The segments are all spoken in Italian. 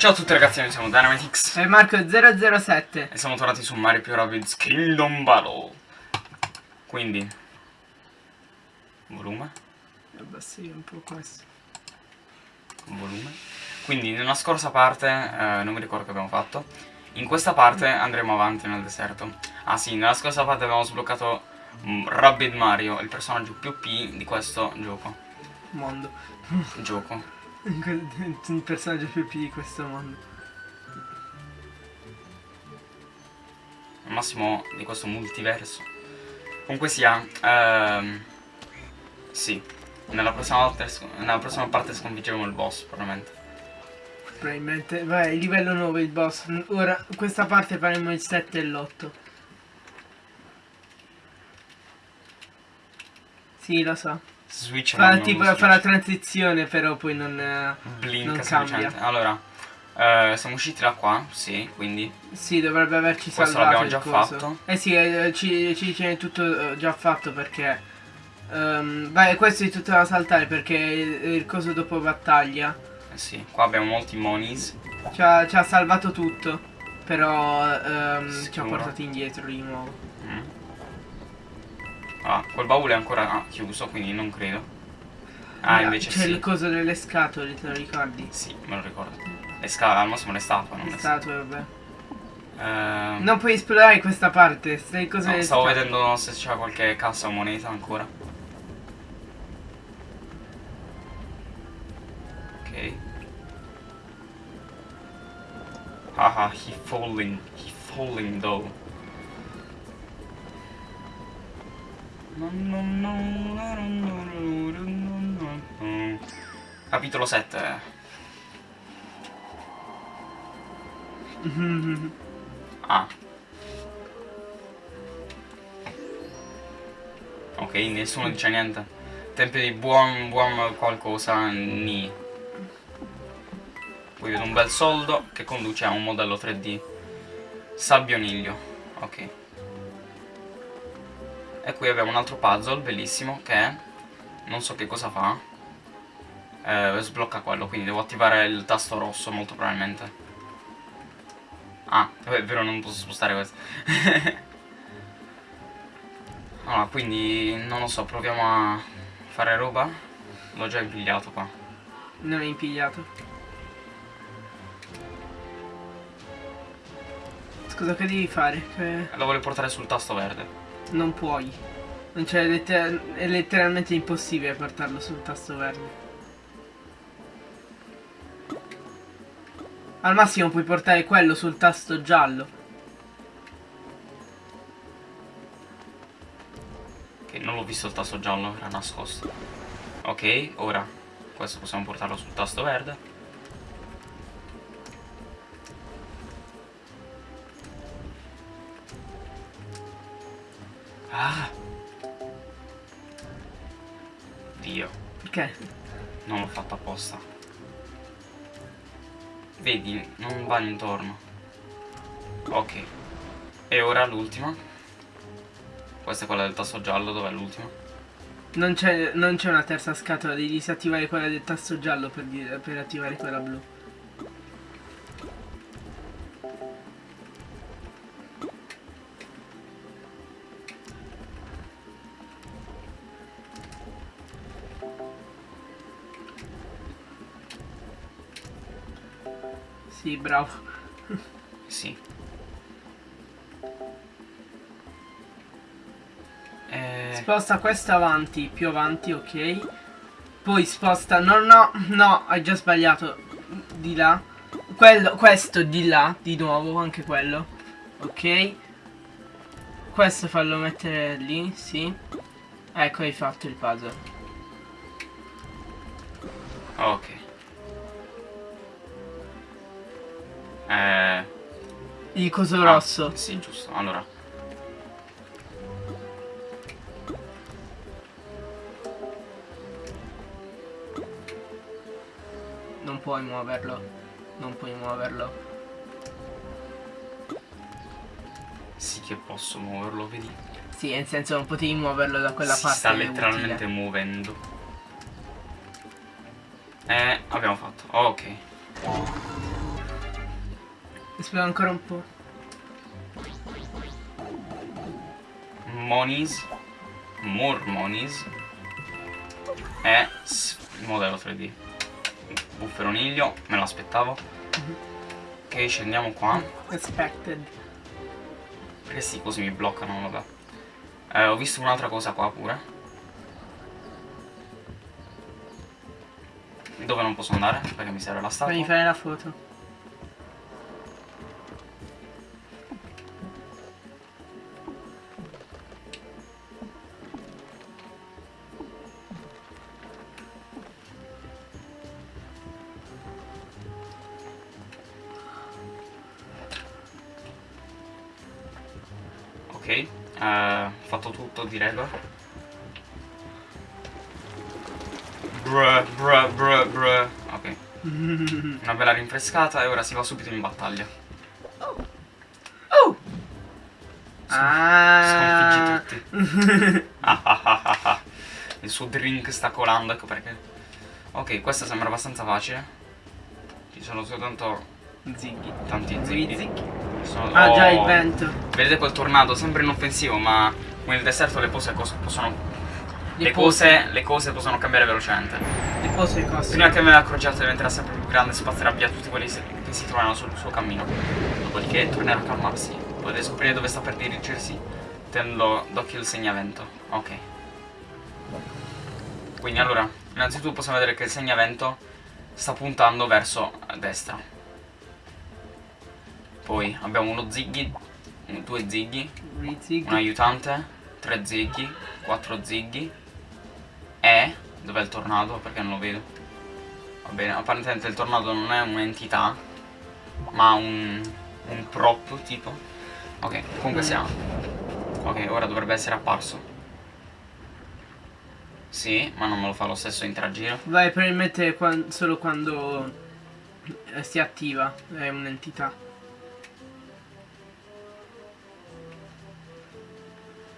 Ciao a tutti ragazzi, noi siamo Dynamitix E Marco 007 e siamo tornati su Mario più Rabbids Kingdom Battle. Quindi, volume, Abbassi un po' questo volume. Quindi, nella scorsa parte, eh, non mi ricordo che abbiamo fatto, in questa parte andremo avanti nel deserto. Ah sì, nella scorsa parte abbiamo sbloccato mm, Rabbid Mario, il personaggio più P di questo gioco. Mondo Gioco. Il personaggio più P di questo mondo. Al massimo di questo multiverso. Comunque sia, ehm, sì, nella prossima, volta, nella prossima parte sconfiggeremo il boss, probabilmente. Probabilmente Vai, livello 9 il boss. Ora, questa parte faremo il 7 e l'8 Sì, lo so Switch Fa, tipo, fa la transizione però poi non, eh, Blink non cambia Allora, eh, siamo usciti da qua, sì, quindi Sì, dovrebbe averci Questo salvato l'abbiamo il già coso. fatto. Eh sì, eh, ci, ci tiene tutto eh, già fatto perché ehm, Vai, questo è tutto da saltare perché il, il coso dopo battaglia eh sì, qua abbiamo molti monies. Ci ha, ci ha salvato tutto Però ehm, ci ha portato indietro di nuovo Mm. Ah, quel baule è ancora ah, chiuso, quindi non credo. Ah, invece C'è sì. il coso delle scatole, te lo ricordi? Sì, me lo ricordo. Le scale, al massimo le statue, non Le le statue, vabbè Ehm, Non puoi esplorare questa parte, stai cose no, stavo scatole. vedendo se c'era qualche cassa o moneta ancora. Ok. Haha, he falling, he falling though. Capitolo 7. Ah. Ok, nessuno dice niente. Tempio di buon, buon qualcosa, ni. Qui vedo un bel soldo che conduce a un modello 3D. Sabbioniglio. Ok. E qui abbiamo un altro puzzle bellissimo che non so che cosa fa. Eh, sblocca quello, quindi devo attivare il tasto rosso molto probabilmente. Ah, è vero, non posso spostare questo. allora, quindi non lo so, proviamo a fare roba. L'ho già impigliato qua. Non è impigliato. Scusa, che devi fare? Che Lo voglio portare sul tasto verde. Non puoi. Non c'è letter- è letteralmente impossibile portarlo sul tasto verde. Al massimo puoi portare quello sul tasto giallo. Che non l'ho visto il tasto giallo, era nascosto. Ok, ora questo possiamo portarlo sul tasto verde. Ah! Dio, Perché? non l'ho fatto apposta. Vedi, non va intorno. Ok. E ora l'ultima. Questa è quella del tasto giallo, dov'è l'ultima? Non c'è non c'è una terza scatola, devi disattivare quella del tasto giallo per, per attivare quella blu. Bravo. Sì. Eh, Sposta questa avanti, più avanti, ok. Poi sposta, no, no, no, hai già sbagliato. Di là. Quello, questo di là, di nuovo, anche quello. Ok. Questo fallo mettere lì, sì. Ecco, hai fatto il puzzle. ok. Eh, Il coso ah, rosso. Sì, giusto. Allora. Non puoi muoverlo. Non puoi muoverlo. Sì che posso muoverlo, vedi? Sì, nel senso non potevi muoverlo da quella si parte. sta utile. letteralmente muovendo. Eh, abbiamo fatto. ok. Esplora ancora un po'. Monies. More Monies. E s- modello 3D. Bufferoniglio, me lo aspettavo. Ok, scendiamo qua. Expected. Perché sì, così mi bloccano, vabbè. Eh, ho visto un'altra cosa qua pure. Dove non posso andare? Perché mi serve la statua. Fammi fare la foto. Tutto direi. Bruh, bruh, bruh, bruh. Ok, una bella rinfrescata e ora si va subito in battaglia. Oh! Ah! Sconfiggi tutti. Ah, ah, ah, ah, ah. Il suo drink sta colando, ecco perché. Ok, questa sembra abbastanza facile. Ci sono soltanto Ziggy. tanti. Ziggy. Sono- Ah già oh, il vento. Vedete quel tornado, sempre inoffensivo, ma nel deserto le cose cos- possono. Le Le cose, le cose possono cambiare velocemente. Le pose coste. Prima che me ne accorgiate diventerà sempre più grande e spazzerà via tutti quelli che si trovano sul suo cammino. Dopodiché tornerà a calmarsi. Potete scoprire dove sta per dirigersi tenendo d'occhio il segnavento. Ok. Quindi allora, innanzitutto possiamo vedere che il segnavento sta puntando verso destra. Poi abbiamo uno ziggy, due ziggy, un aiutante, tre ziggy, quattro ziggy e dov'è il tornado? Perché non lo vedo. Va bene, apparentemente il tornado non è un'entità, ma un, un prop tipo. Ok, comunque sia. Ok, ora dovrebbe essere apparso. Sì, ma non me lo fa lo stesso interagire. Vai probabilmente quan- solo quando eh, si attiva. È un'entità.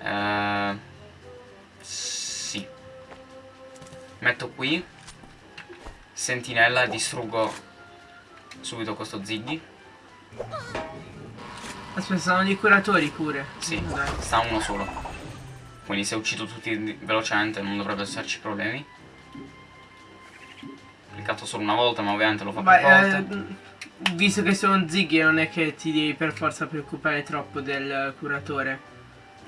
Eh, sì. Metto qui. Sentinella e distruggo subito questo Ziggy. Aspetta, sono dei curatori pure. Sì, Dai. sta uno solo. Quindi se uccido tutti velocemente non dovrebbero esserci problemi. Ho cliccato solo una volta, ma ovviamente lo fa più Vai, volte. eh, visto che sono zighi non è che ti devi per forza preoccupare troppo del curatore.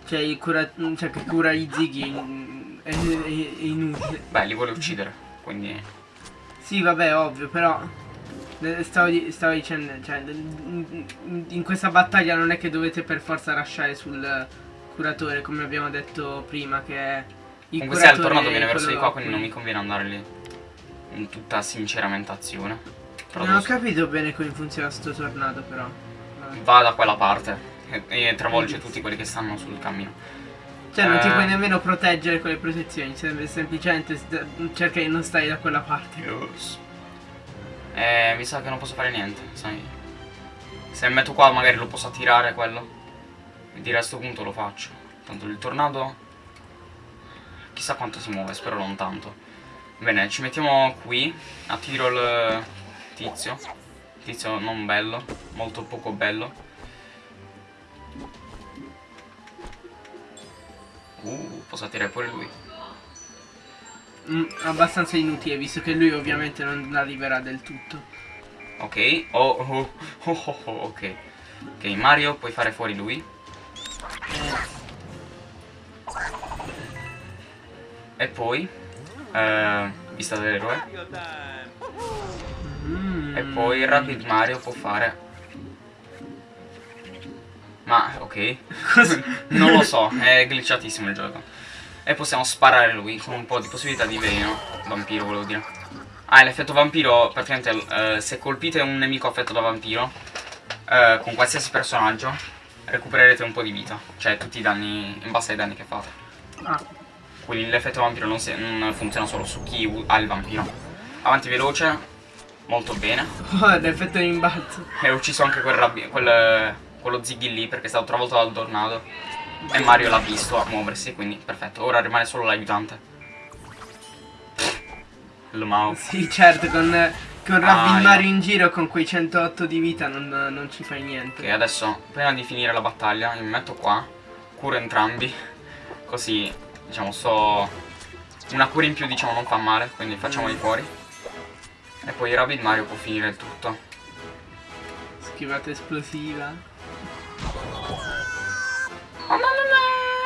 Cioè, il cura cioè che cura i zighi è, è- è inutile. Beh, li vuole uccidere, quindi... Sì, vabbè, ovvio, però eh, stavo, di- stavo dicendo, cioè, in questa battaglia non è che dovete per forza lasciare sul curatore, come abbiamo detto prima, che il Comunque sia il è viene verso di qua, quindi non mi conviene andare lì. In tutta sinceramentazione. Però Non ho capito bene come funziona sto tornado, però. Va da quella parte e, travolge tutti quelli che stanno sul cammino. Cioè, non ti Eh. puoi nemmeno proteggere con le protezioni, sem- semplicemente cerca di non stare da quella parte. Yes. Eh, mi sa che non posso fare niente, sai. Se metto qua magari lo posso attirare quello. E di resto punto lo faccio. Tanto il tornado... Chissà quanto si muove, spero non tanto. Bene, ci mettiamo qui. Attiro il tizio. Tizio non bello, molto poco bello. Uh, posso attirare pure lui. Mm, abbastanza inutile, visto che lui ovviamente non arriverà del tutto. Ok, oh, oh, oh, oh, oh, ok. Ok, Mario, puoi fare fuori lui. E poi, eh, vista dell'eroe. Mm. E poi Rapid Mario può fare... Ma, ok. non lo so, è glitchatissimo il gioco. E possiamo sparare lui con un po' di possibilità di veleno. Vampiro, volevo dire. Ah, l'effetto vampiro, praticamente, eh, se colpite un nemico affetto da vampiro, eh, con qualsiasi personaggio, recupererete un po' di vita. Cioè, tutti i danni, in base ai danni che fate. Ah, Quindi l'effetto vampiro non, si- non funziona solo su chi ha il vampiro. Avanti veloce, molto bene. oh, l'effetto di imbalzo. E ho ucciso anche quel quel- quello Ziggy lì perché è stato travolto dal tornado. E Mario l'ha visto a muoversi, quindi perfetto. Ora rimane solo l'aiutante. Il mouse. Sì, certo, con Con Ah, Mario io. in giro con quei 108 di vita non, non ci fai niente. Ok, adesso, prima di finire la battaglia, mi metto qua, curo entrambi, così, diciamo, so... Una cura in più, diciamo, non fa male, quindi facciamoli fuori. E poi Rabbit Mario può finire il tutto. Schivata esplosiva.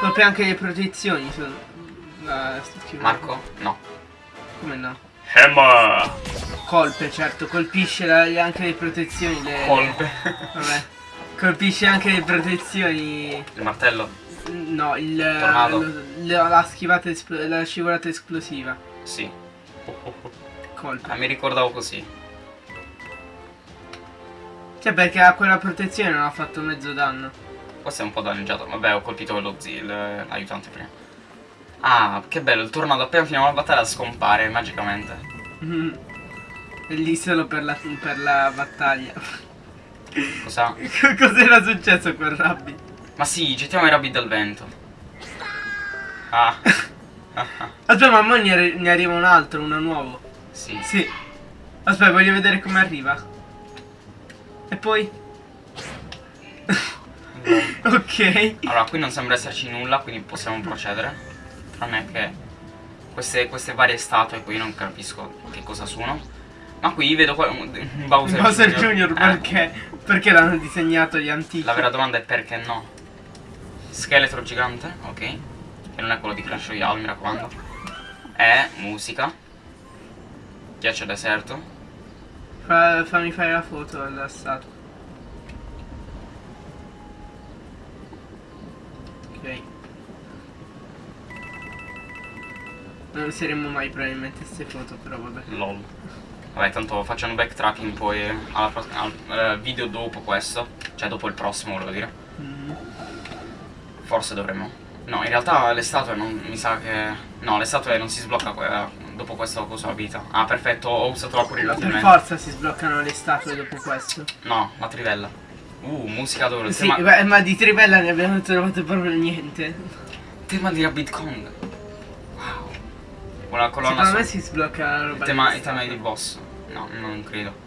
Colpe anche le protezioni sono. schivata. Marco? No. Come no? Hammer! Colpe, certo, colpisce la- anche le protezioni. Le, Colpe. Vabbè. Colpisce anche le protezioni. Il martello? No, il. Tornado. lo- la, la schivata la scivolata esplosiva. Sì. Colpe. Ah, mi ricordavo così. Cioè perché a quella protezione non ha fatto mezzo danno. Questo è un po' danneggiato. Vabbè, ho colpito lo zio, il- l'aiutante prima. Ah, che bello, il tornado appena finiamo la battaglia scompare magicamente. Mm. È lì solo per la, per la battaglia. Cosa? Cos'era successo con Rabbi? Ma sì, gettiamo i rabbi dal vento. Ah. Aspetta, ma mo ne, arri- ne arriva un altro, uno nuovo. Sì. Sì. Aspetta, voglio vedere come arriva. E poi? ok. Allora, qui non sembra esserci nulla, quindi possiamo procedere. Tranne che queste, queste varie statue qui non capisco che cosa sono. Ma qui vedo qua un Bowser, Bowser Jr. Eh, perché? Perché l'hanno disegnato gli antichi? La vera domanda è perché no. Scheletro gigante, ok. Che non è quello di Clash Royale, mi raccomando. E musica. Ghiaccio deserto. Fa- fammi fare la foto alla statua. Ok. Non useremo mai probabilmente queste foto, però vabbè. LOL. Vabbè, tanto facciamo backtracking poi alla al eh, video dopo questo. Cioè dopo il prossimo, volevo dire. Mm. Forse dovremmo. No, in realtà le statue non mi sa che. No, le statue non si sblocca dopo questo cosa vita. Ah, perfetto, ho usato la cura Per forza si sbloccano le statue dopo questo. No, la trivella. Uh, musica d'oro. Sì, tema, beh, ma di trivella ne abbiamo trovato proprio niente. tema di Rabbit Kong. Wow. Una colonna Secondo me si sblocca la roba. Il tema, il tema di boss. No, non credo.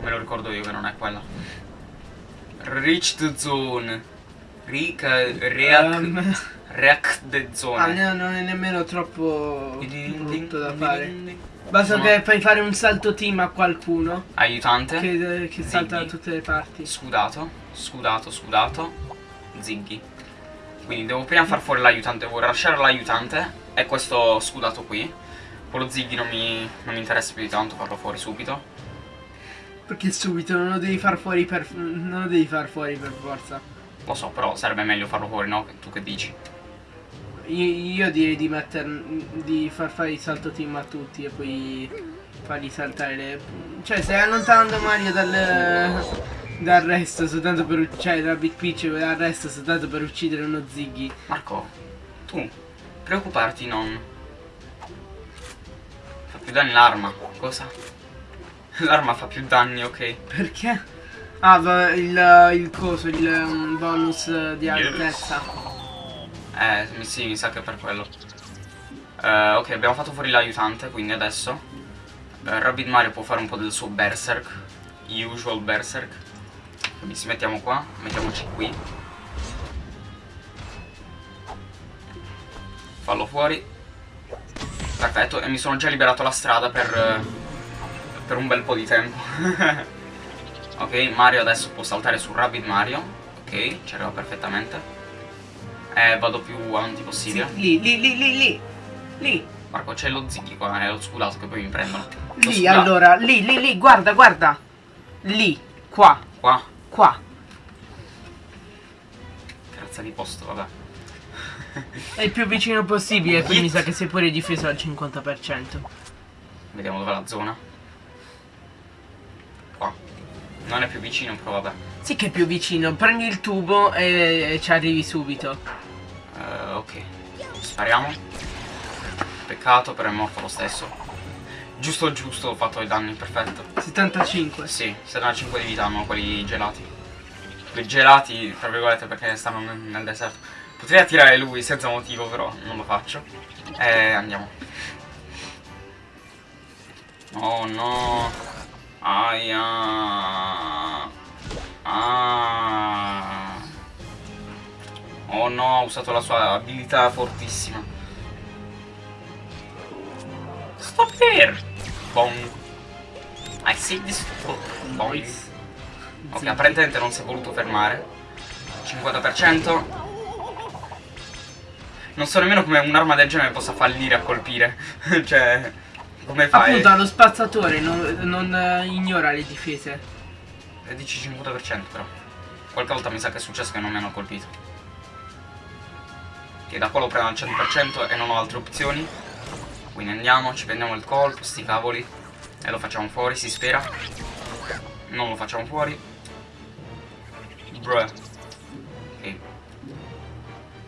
Me lo ricordo io che non è quella. Reach the zone. Ric, reac, Ehm, reac the ah, zone. no, non è nemmeno troppo brutto da fare. Basta che fai fare un salto team a qualcuno Aiutante. che, che salta da tutte le parti. Scudato, scudato, scudato. Ziggy. Quindi devo prima far fuori l'aiutante, devo lasciare l'aiutante e questo scudato qui. Quello Ziggy non mi, non mi interessa più di tanto farlo fuori subito. Perché subito non lo devi far fuori per. non lo devi far fuori per forza. Lo so, però sarebbe meglio farlo fuori, no? Tu che dici? Io, io direi di metter. di far fare il salto team a tutti e poi fargli saltare le. Cioè stai allontanando Mario dal. dal resto soltanto per uccidere. Cioè da Big Peach dal resto soltanto per uccidere uno Ziggy. Marco, tu preoccuparti non. Fa più danni l'arma. Cosa? L'arma fa più danni, ok. Perché? Ah, va- il, il coso, il um, bonus di Yes. Eh, sì, mi sa che è per quello. Eh, ok, abbiamo fatto fuori l'aiutante, quindi adesso eh, Rabbit Mario può fare un po' del suo berserk, usual berserk. Quindi ci mettiamo qua, mettiamoci qui. Fallo fuori. Perfetto, e mi sono già liberato la strada per, eh, per un bel po' di tempo. ok, Mario adesso può saltare su Rabbit Mario. Ok, ci arriva perfettamente. Eh, vado più avanti Sì, possibile. lì, lì, lì, lì, lì. Lì, Marco, c'è lo ziggy qua, è lo scudato che poi mi prendono. Lo lì, allora, lì, lì, lì, guarda, guarda. Lì, qua, Qua, qua. terza di posto, vabbè. È il più vicino possibile, quindi mi sa che sei pure difeso al 50%. Vediamo dov'è la zona. Qua. Non è più vicino, però vabbè. Sì che è più vicino, prendi il tubo e ci arrivi subito. Eh, ok. Spariamo. Peccato, però è morto lo stesso. Giusto giusto, ho fatto i danni, perfetto. 75. Sì, 75 di vita hanno quelli gelati. Quelli gelati, tra virgolette, perché stanno nel, nel deserto. Potrei attirare lui senza motivo, però non lo faccio. E andiamo. Oh no. Aia. Ah. Oh no, ha usato la sua abilità fortissima. Stop here! Bong. I see this. Nice. Ok, apparentemente non si è voluto fermare. 50%. Non so nemmeno come un'arma del genere possa fallire a colpire. cioè, come fai? Appunto allo spazzatore non, non, eh, ignora le difese. E dici 50% però. Qualche volta mi sa che è successo che non mi hanno colpito. Che da qua lo prendo al 100% e non ho altre opzioni. Quindi andiamo, ci prendiamo il colpo, sti cavoli. E lo facciamo fuori, si spera. Non lo facciamo fuori. Bruh. Ok.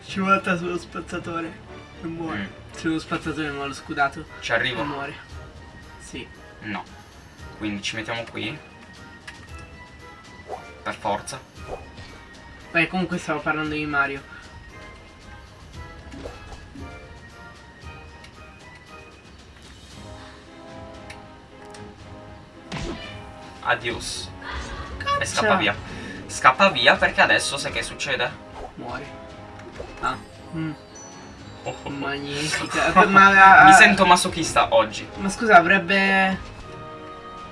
Ci volta sullo spazzatore. E muore. Mm. Sullo spazzatore ma lo scudato. Ci E arrivo? muore. Sì. No. Quindi ci mettiamo qui. Per forza. Beh, comunque stavo parlando di Mario. Adios. E scappa via. Scappa via perché adesso sai che succede? Muore. Ah. Mm, Oh, oh, oh. magnifica. Ma, Mi sento masochista oggi. Ma scusa, avrebbe...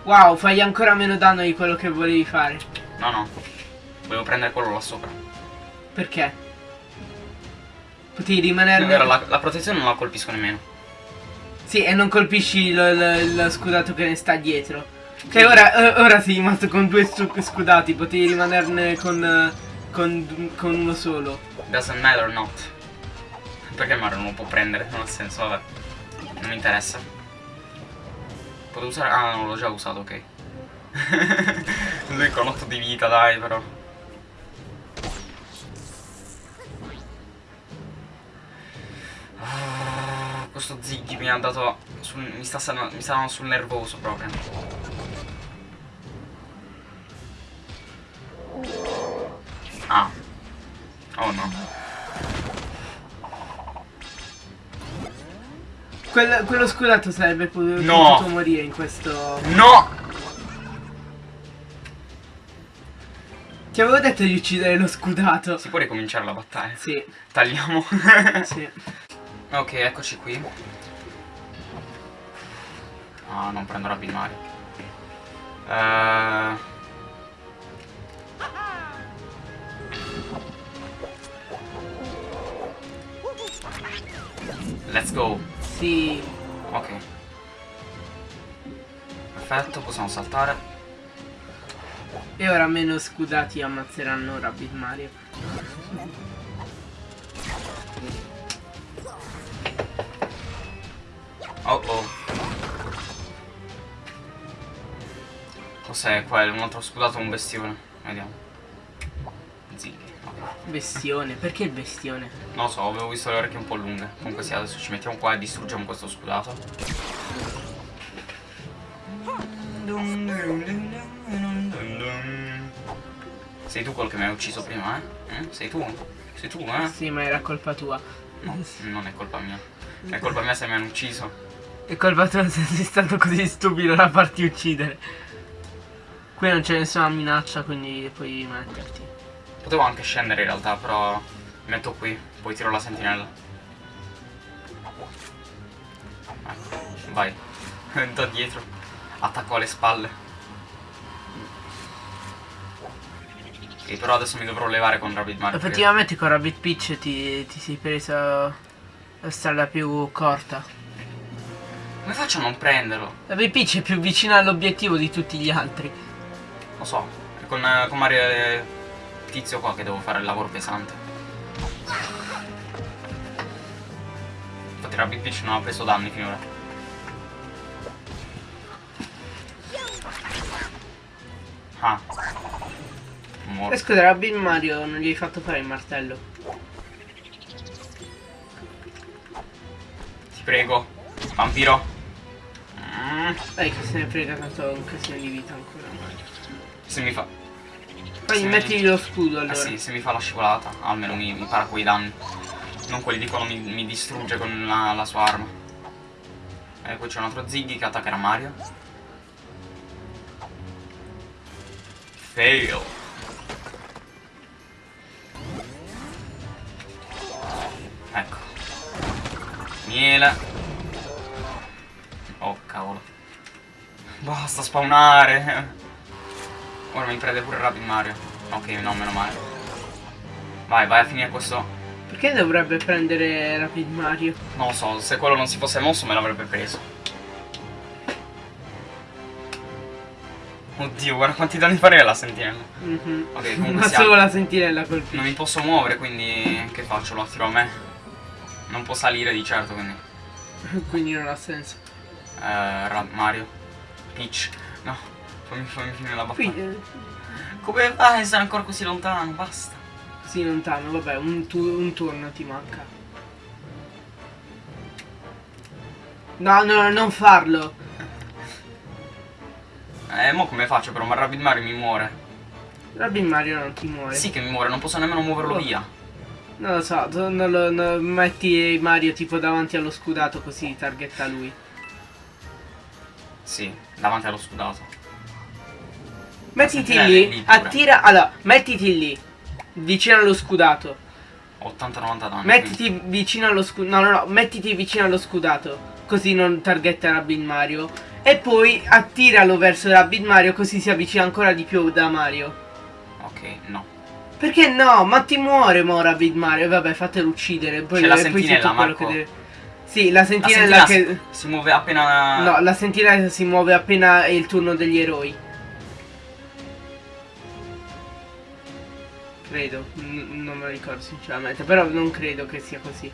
Wow, fai ancora meno danno di quello che volevi fare. No, no. Volevo prendere quello là sopra. Perché? Potevi È rimanerne... vero, la, la protezione non la colpisco nemmeno. Sì, e non colpisci lo, lo- lo scudato che ne sta dietro. Che ora, eh, ora sei rimasto con due scudati, potevi rimanerne con, eh, con, con uno solo. Doesn't matter not. Perché Mario non lo può prendere? Non ha senso, vabbè. Non mi interessa. Potevo usare. Ah, non l'ho già usato, ok. Lui con 8 di vita, dai, però. Ah, questo Ziggy mi ha dato. Sul- mi, sta, sal- mi sta dando sul nervoso proprio. Ah. Oh no. Quel- quello scudato sarebbe potuto No. potuto morire in questo... No! Ti avevo detto di uccidere lo scudato. Si può ricominciare la battaglia. Sì, Tagliamo. sì. ok, eccoci qui. Ah, non prendo Rapid Mario. Eh, Let's go. Sì. Ok. Perfetto, possiamo saltare. E ora meno scudati ammazzeranno Rabbit Mario. Oh oh. Cos'è quello? Un altro scudato o un bestione? Vediamo. Ok. Bestione, perché il bestione? Non so, avevo visto le orecchie un po' lunghe. Comunque sì, adesso ci mettiamo qua e distruggiamo questo scudato. Sei tu quello che mi hai ucciso prima, eh? Eh? Sei tu? Sei tu, eh? Sì, ma era colpa tua. No, non è colpa mia. È colpa mia se mi hanno ucciso. È colpa tua se sei stato così stupido da farti uccidere. Qui non c'è nessuna minaccia, quindi puoi metterti. Potevo anche scendere in realtà, però mi metto qui, poi tiro la sentinella. Ecco, vai. da dietro. Attacco alle spalle. Ok, però adesso mi dovrò levare con Rabbit Mario. Effettivamente con Rabbit Peach ti, ti sei presa la strada più corta. Come faccio a non prenderlo? Rabbit Peach è più vicina all'obiettivo di tutti gli altri. Lo so, è con, eh, con Mario e Tizio qua che devo fare il lavoro pesante. Infatti Rabbit Peach non ha preso danni finora. Ah. Scusa, Rabbit Mario non gli hai fatto fare il martello. Ti prego. Vampiro. Dai che se ne frega tanto un casino di vita ancora. Se mi fa... Poi Sì. mettili lo scudo Eh allora. sì, se mi fa la scivolata, almeno mi, mi para quei danni. Non quelli di quando mi, mi distrugge con la, la sua arma. E poi c'è un altro Ziggy che attaccherà Mario. Fail. Ecco. Miele. Oh, cavolo. Basta spawnare. Ora mi prende pure Rapid Mario. Ok, no, meno male. Vai, vai a finire questo. Perché dovrebbe prendere Rapid Mario? Non lo so, se quello non si fosse mosso me l'avrebbe preso. Oddio, guarda quanti danni farebbe la sentinella. Mhm. Ok, comunque Ma solo la sentinella colpisce. Non mi posso muovere, quindi che faccio? Lo attiro a me. Non può salire di certo, quindi. Quindi non ha senso. Eh, Mario. Peach. No, fammi, fammi finire la battaglia. Qui, eh, Come fai a essere ancora così lontano? Basta. così lontano, vabbè, un, tu- un turno ti manca. No, no, non farlo. Eh, mo come faccio però? Ma Rapid Mario mi muore. Robin Mario non ti muore. Sì che mi muore, non posso nemmeno muoverlo Oh. via. Non lo so, non lo, no- metti Mario tipo davanti allo scudato così targetta lui. Sì, davanti allo scudato. Mettiti sentinella lì, attira, allora, mettiti lì, vicino allo scudato. 80-90 danni. Mettiti vicino allo scudato, no, no, no, mettiti vicino allo scudato, così non targetta Rabbit Mario. E poi attiralo verso Rabbit Mario così si avvicina ancora di più da Mario. quindi- Ok, no. Perché no? Ma ti muore mo Rabbit Mario, vabbè fatelo uccidere, poi, C'è la poi sentinella, tutto quello Marco. che deve... Sì, la La sentinella sentinella che... si, si muove appena... No, la sentinella si muove appena è il turno degli eroi. Credo, N- non me lo ricordo sinceramente, però non credo che sia così.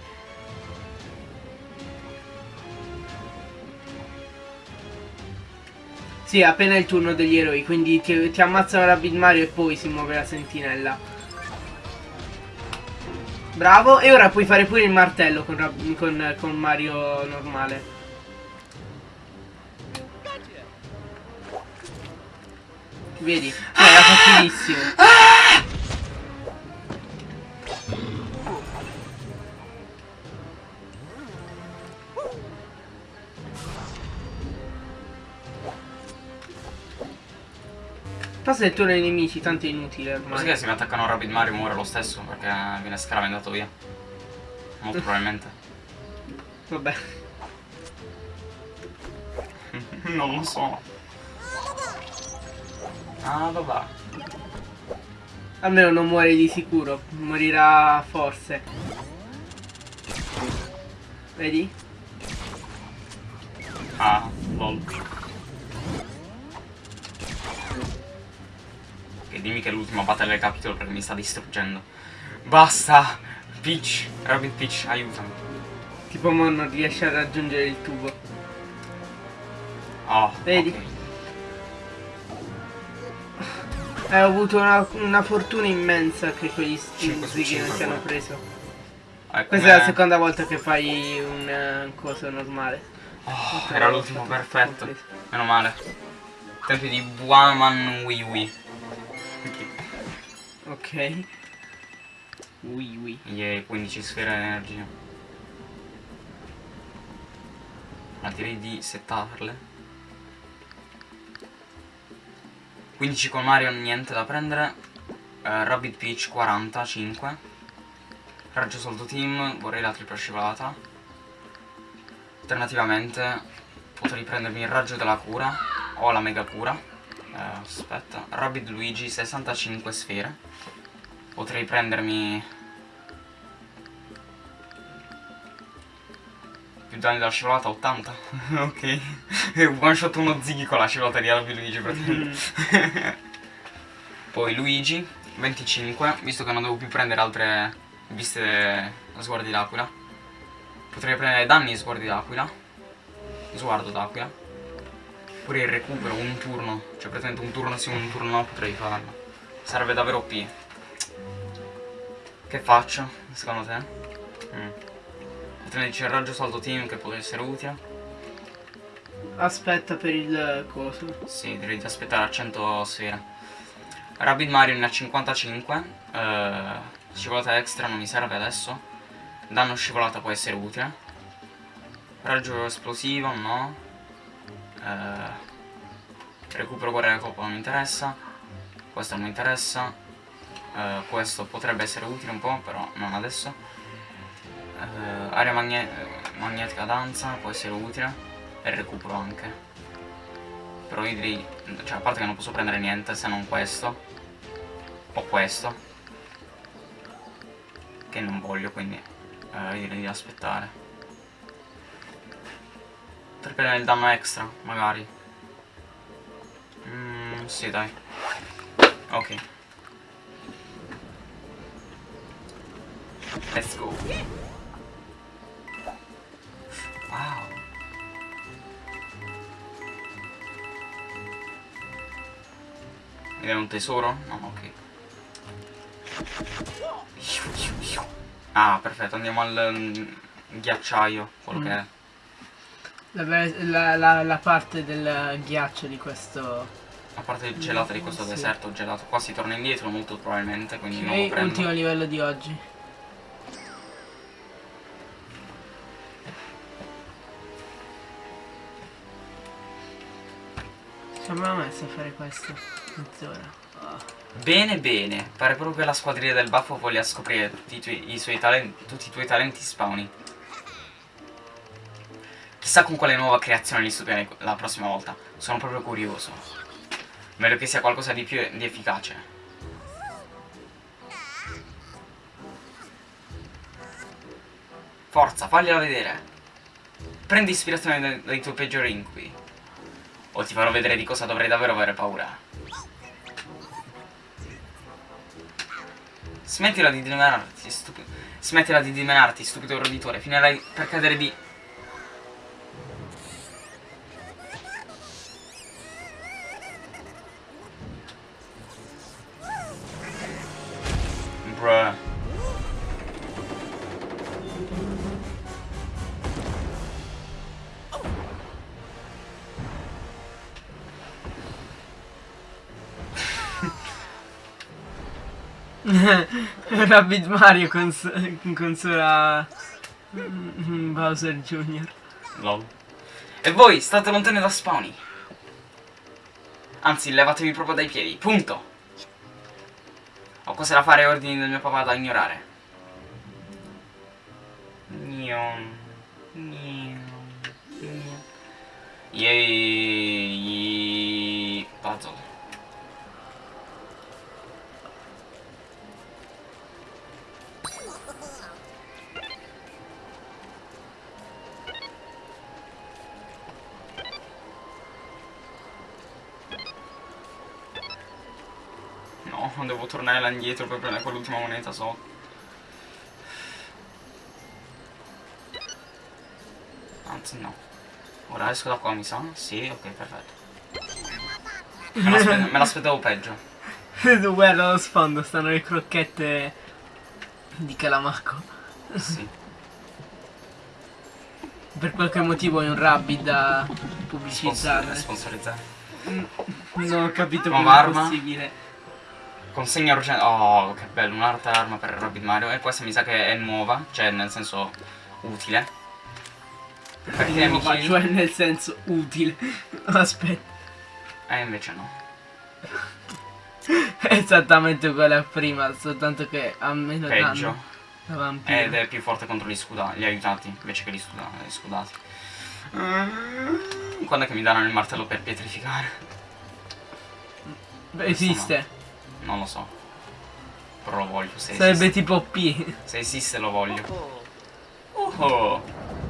Sì, appena il turno degli eroi, quindi ti, ti ammazzano Rabbit Mario e poi si muove la sentinella. Bravo, e ora puoi fare pure il martello con, con- con Mario normale. Vedi? Era facilissimo. Passa il turno ai nemici, tanto è inutile Così ormai. che se mi attaccano Rapid Mario muore lo stesso perché viene scaravendato via. Molto probabilmente. Vabbè. non lo so. Ah, vabbè. Almeno non muore di sicuro, morirà forse. Vedi? Ah, lol. Ok, dimmi che è l'ultima battaglia del capitolo perché mi sta distruggendo. Basta! Peach, Rabbit Peach, aiutami. Tipo mo non riesce a raggiungere il tubo. Oh, Vedi? ok. Eh, ho avuto una, una fortuna immensa che quegli stuzzichi non ti hanno preso. Eh, Questa è la seconda volta che fai un eh, coso normale. Oh, era l'ultimo perfetto. Meno male. Tempi di Buaman Wii Wii. Ok. Ui ui. Yay, 15 sfere energia. Ma direi di settarle. 15 con Mario, niente da prendere. Eh, Rabbit Peach 45. Raggio Soldo Team, vorrei la tripla scivolata. Alternativamente potrei prendermi il raggio della cura o la mega cura. Eh, aspetta, Rabbit Luigi 65 sfere. Potrei prendermi più danni della scivolata 80. ok. One shot uno ziggy con la scivolata di Rabbit Luigi praticamente. Poi Luigi 25, visto che non devo più prendere altre viste sguardi d'aquila. Potrei prendere danni sguardi d'aquila. Sguardo d'aquila. Pure il recupero un turno. Cioè praticamente un turno sì, un turno no potrei farlo. Sarebbe davvero OP. Che faccio, secondo te? Mm. Potrei dice il raggio salto team che può essere utile. Aspetta per il coso. Sì, direi di aspettare a 100 sfere. Rabbit Mario ne ha 55. eh, scivolata extra non mi serve adesso. Danno scivolata può essere utile. Raggio esplosivo no. Eh, recupero guerra coppa non mi interessa. questo non mi interessa. Eh, questo potrebbe essere utile un po', però non adesso. Eh, area magne magnetica danza può essere utile. E recupero anche. Però io direi, cioè a parte che non posso prendere niente se non questo. O questo. Che non voglio, quindi eh, direi di aspettare. Per prendere il danno extra, magari. Mm, sì, dai. Ok. Let's go. Wow. Vediamo un tesoro? No, ok. Ah, perfetto, andiamo al mm, ghiacciaio, quello Mm. che è. La, la- la- la parte del ghiaccio di questo... A parte il gelato di questo Sì. deserto, gelato qua si torna indietro molto probabilmente, quindi non lo Ok, prendo. ultimo livello di oggi. Ho messo a fare questo? Mezz'ora. Bene bene, pare proprio che la squadriglia del baffo voglia scoprire tutti i, tuoi, i suoi talenti, tutti i tuoi talenti spawni. Chissà con quale nuova creazione li stupirei la prossima volta, sono proprio curioso. Meglio che sia qualcosa di più di efficace. Forza, fagliela vedere. Prendi ispirazione dai, dai tuoi peggiori incubi. O ti farò vedere di cosa dovrei davvero avere paura. Smettila di dimenarti, stupido. Smettila di dimenarti, stupido roditore. Finirai per cadere di. Bruh. Rabbit Mario con, s- con Sora mm, Bowser Jr. Lol. E voi state lontani da spawny. Anzi, levatevi proprio dai piedi. Punto. Ho cose da fare ordini del mio papà da ignorare. Gnon. Gnon. Gnon. Yay. Tornare là indietro per prendere quell'ultima moneta so. Anzi no. Ora esco da qua mi sa? Sì, ok, perfetto. Me l'aspe- me l'aspettavo peggio. Guarda allo sfondo, stanno le crocchette di Calamacco. Sì. Per qualche motivo è un Rabbit da Sponsor- pubblicizzare. sponsorizzare. Non ho capito come è possibile. Consegna urgente. Oh, che bello, un'altra arma per Rabbit Mario. E questa mi sa che è nuova, cioè nel senso utile. Per i Nuova, nemici. cioè nel senso utile. Aspetta, Eh, invece no. esattamente uguale a prima, soltanto che ha meno Peggio. danno. Ed è più forte contro gli scudati, gli aiutati, invece che gli, scuda- gli scudati. Quando è che mi danno il martello per pietrificare? Beh, Esiste. Non lo so. Però lo voglio, se Sarebbe esiste. tipo P. Se esiste lo voglio. Oh,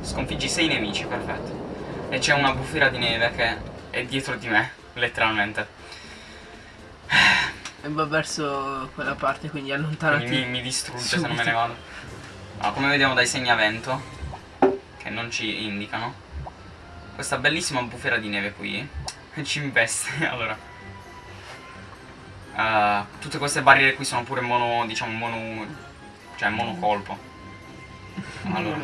sconfiggi sei nemici, perfetto. E c'è una bufera di neve che è dietro di me, letteralmente. E va verso quella parte, quindi allontanati. Quindi mi, mi distrugge se non me ne Subito. vado. Allora, come vediamo dai segnavento, che non ci indicano, questa bellissima bufera di neve qui ci investe. Allora, eh, tutte queste barriere qui sono pure mono, diciamo, mono, cioè monocolpo. Allora,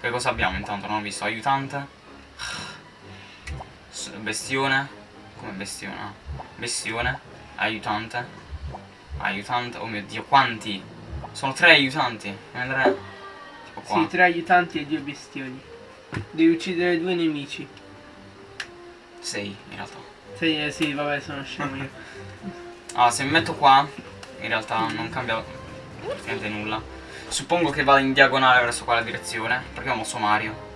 che cosa abbiamo intanto? Non ho visto. Aiutante. Bestione. Come bestione? Bestione. Aiutante. Aiutante. Oh mio dio, quanti? Sono tre aiutanti. Ne andrei. Tipo qua. Sì, tre aiutanti e due bestioni. Devi uccidere due nemici. 6 in realtà. Sì, eh, sì, vabbè, sono scemo io. Allora, se mi metto qua, in realtà non cambia praticamente nulla. Suppongo che vada in diagonale verso quella direzione, perché ho mosso Mario.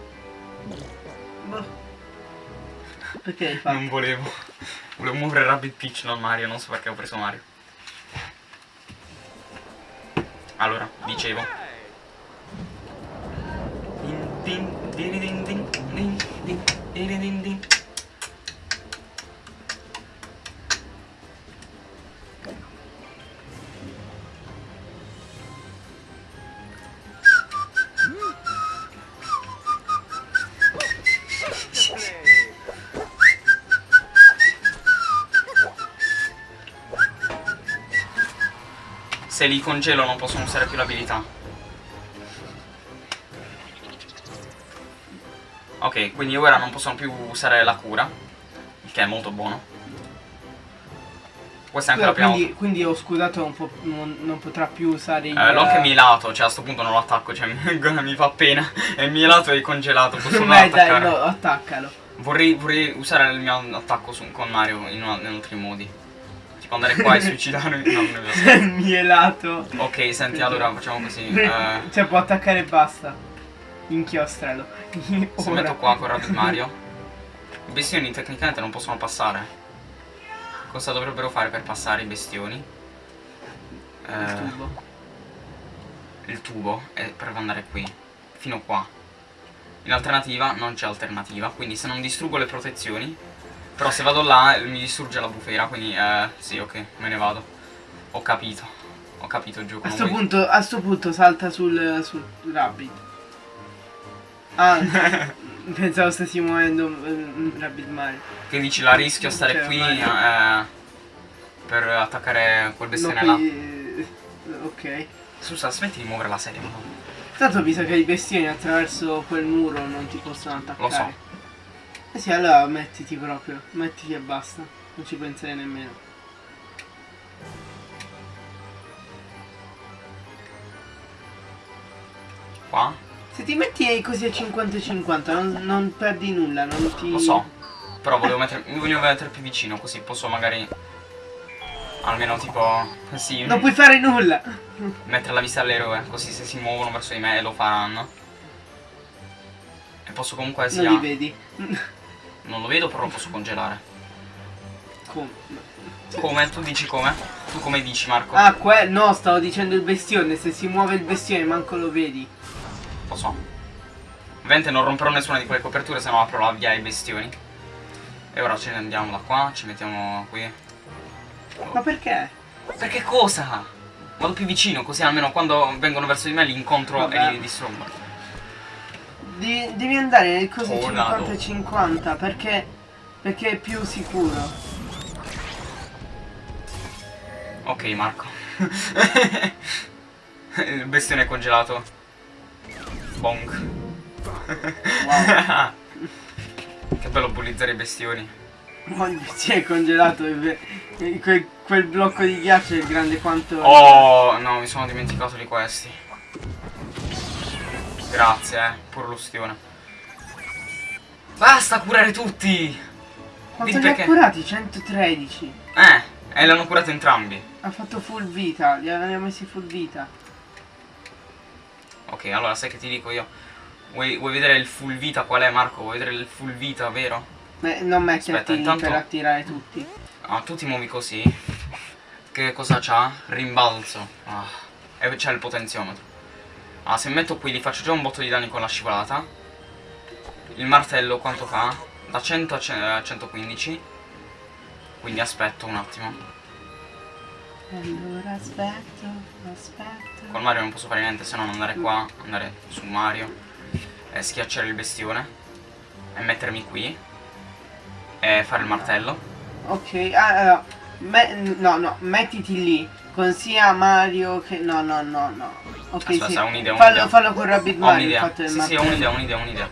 Boh. Perché hai fatto? Non volevo. Volevo muovere Rabbit Peach, non Mario, non so perché ho preso Mario. Allora, dicevo. Din, din, din, din, din, din, din, din, din, din. Se li congelo non possono usare più l'abilità. Ok, quindi ora non possono più usare la cura, il che è molto buono. Questa è anche la prima quindi, quindi ho scudato non, po- non, non potrà più usare il... Eh, l'ho anche mielato, cioè a sto punto non lo attacco, cioè mi fa pena. È mielato e congelato, posso Beh, dai, no, attaccalo. Vorrei, vorrei usare il mio attacco su- con Mario in, in altri modi. Tipo andare qua e suicidarmi. No, non è. Mielato. Ok, senti, allora facciamo così. eh, Cioè può attaccare e basta. Inchiostralo. se Ora. metto qua con Rabbit Mario, i bestioni tecnicamente non possono passare. Cosa dovrebbero fare per passare i bestioni? Il Eh, tubo. il tubo è per andare qui, fino qua. In alternativa non c'è alternativa, quindi se non distruggo le protezioni, però se vado là eh, mi distrugge la bufera, quindi eh, sì, ok, me ne vado. Ho capito, ho capito gioco. A sto, punto, a sto punto salta sul, sul rabbit. Ah, pensavo stessi muovendo mm, Rabbit Mario. Che dici, la rischio a stare Cioè, qui eh, per attaccare quel No, bestione là. poi, eh, ok. Scusa, smetti di muovere la serie, madonna. Tanto mi sa che i bestioni attraverso quel muro non ti possono attaccare. Lo so. Eh sì, allora mettiti proprio, mettiti e basta. Non ci penserei nemmeno. Qua? Se ti metti così a 50-50 non, non perdi nulla, non ti... Lo so. Però volevo mettere, mi volevo mettere più vicino, così posso magari... Almeno tipo... Sì, Non puoi fare nulla! mettere la vista all'eroe, così se si muovono verso di me lo faranno. E posso comunque sia... Non li vedi. Non lo vedo, però lo posso congelare. Come? Come? Tu dici come? Tu come dici, Marco? Ah, que... no, stavo dicendo il bestione, se si muove il bestione manco lo vedi. Lo so. Ovviamente non romperò nessuna di quelle coperture, se no apro la via ai bestioni. E ora ce ne andiamo da qua, ci mettiamo qui. Ma perché? Perché cosa? Vado più vicino, così almeno quando vengono verso di me li incontro Vabbè. e li distruggo. Di- devi andare nel così Tornado. 50-50 perché... Perché è più sicuro. Ok, Marco. Il bestione congelato. Bonk. che bello bullizzare i bestioni. Oh, si è congelato e ve- e quel, quel blocco di ghiaccio è grande quanto... Oh, no, mi sono dimenticato di questi. Grazie, eh, pure l'ustione. Basta curare tutti! Quanto li ha curati? 113. Eh, e l'hanno curato entrambi. Ha fatto full vita, li avevano messi full vita. Ok, allora sai che ti dico io? Vuoi, vuoi vedere il full vita qual è Marco? Vuoi vedere il full vita, vero? Beh, non metterti intanto- per attirare tutti. Ah, tu ti muovi così. Che cosa c'ha? Rimbalzo. Ah, e c'è il potenziometro. Ah, se metto qui gli faccio già un botto di danni con la scivolata. Il martello quanto fa? Da 100 a ce- a 115. Quindi aspetto un attimo. Allora aspetto, aspetto. Con Mario non posso fare niente se non andare qua, andare su Mario e schiacciare il bestione e mettermi qui e fare il martello. Ok, ah, allora, me- no, no, mettiti lì con sia Mario che... No, no, no, no. Ok, Aspetta, sì. un'idea, fallo, un'idea. fallo con Rabbit Ho Mario, fatto Sì, sì, ho un'idea, un'idea, un'idea.